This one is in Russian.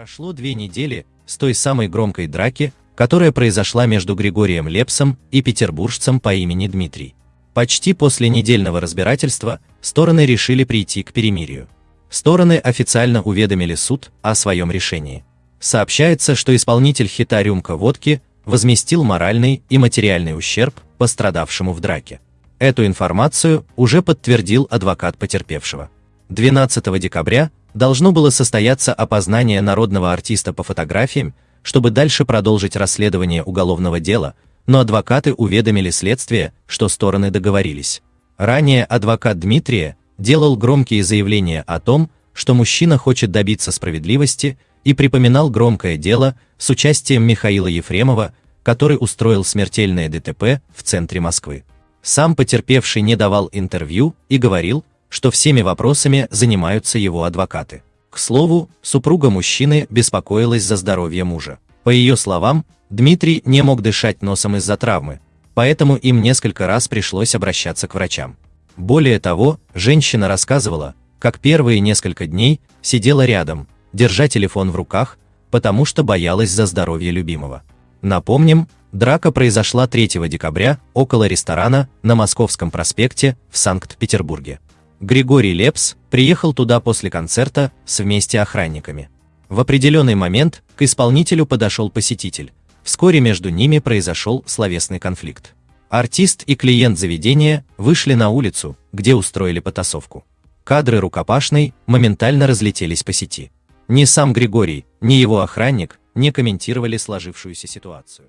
Прошло две недели с той самой громкой драки, которая произошла между Григорием Лепсом и петербуржцем по имени Дмитрий. Почти после недельного разбирательства стороны решили прийти к перемирию. Стороны официально уведомили суд о своем решении. Сообщается, что исполнитель хита «Рюмка водки» возместил моральный и материальный ущерб пострадавшему в драке. Эту информацию уже подтвердил адвокат потерпевшего. 12 декабря должно было состояться опознание народного артиста по фотографиям, чтобы дальше продолжить расследование уголовного дела, но адвокаты уведомили следствие, что стороны договорились. Ранее адвокат Дмитрия делал громкие заявления о том, что мужчина хочет добиться справедливости и припоминал громкое дело с участием Михаила Ефремова, который устроил смертельное ДТП в центре Москвы. Сам потерпевший не давал интервью и говорил, что всеми вопросами занимаются его адвокаты. К слову, супруга мужчины беспокоилась за здоровье мужа. По ее словам, Дмитрий не мог дышать носом из-за травмы, поэтому им несколько раз пришлось обращаться к врачам. Более того, женщина рассказывала, как первые несколько дней сидела рядом, держа телефон в руках, потому что боялась за здоровье любимого. Напомним, драка произошла 3 декабря около ресторана на Московском проспекте в Санкт-Петербурге. Григорий Лепс приехал туда после концерта с вместе охранниками. В определенный момент к исполнителю подошел посетитель. Вскоре между ними произошел словесный конфликт. Артист и клиент заведения вышли на улицу, где устроили потасовку. Кадры рукопашной моментально разлетелись по сети. Ни сам Григорий, ни его охранник не комментировали сложившуюся ситуацию.